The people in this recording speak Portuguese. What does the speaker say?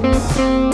Música